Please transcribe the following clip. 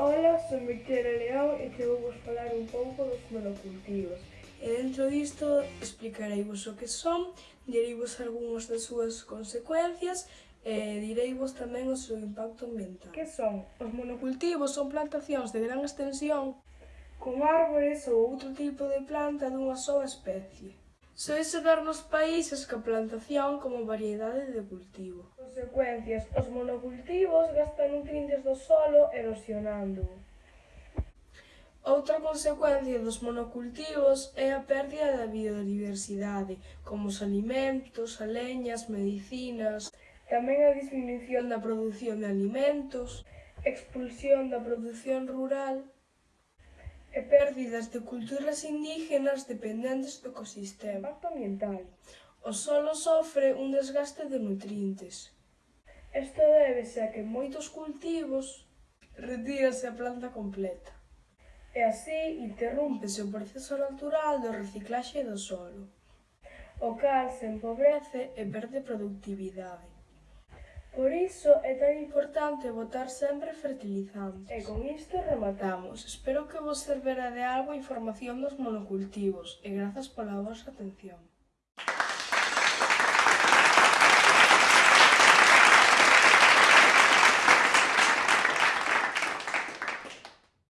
Ola, son Victoria León e que vou vos falar un pouco dos monocultivos. E dentro disto explicareivos o que son, direivos algunhas das súas consecuencias e direi vos tamén o seu impacto ambiental. Que son? Os monocultivos son plantacións de gran extensión con árbores ou outro tipo de planta dunha soa especie. Soese dar nos países coa plantación como variedade de cultivo. Consecuencias, os monocultivos gastan nutrientes do solo erosionando. Outra consecuencia dos monocultivos é a pérdida da biodiversidade, como os alimentos, a leñas, medicinas, tamén a disminución da produción de alimentos, expulsión da produción rural, e pérdidas de culturas indígenas dependentes do ecosistema. Impacto ambiental. O solo sofre un desgaste de nutrientes. Isto débese a que moitos cultivos retírase a planta completa. E así interrúmpese o proceso natural do reciclaxe do solo, o cal se empobrece e perde productividade. Por iso é tan importante botar sempre fertilizantes. E con isto rematamos. Espero que vos servera de algo a información dos monocultivos e grazas pola vosa atención.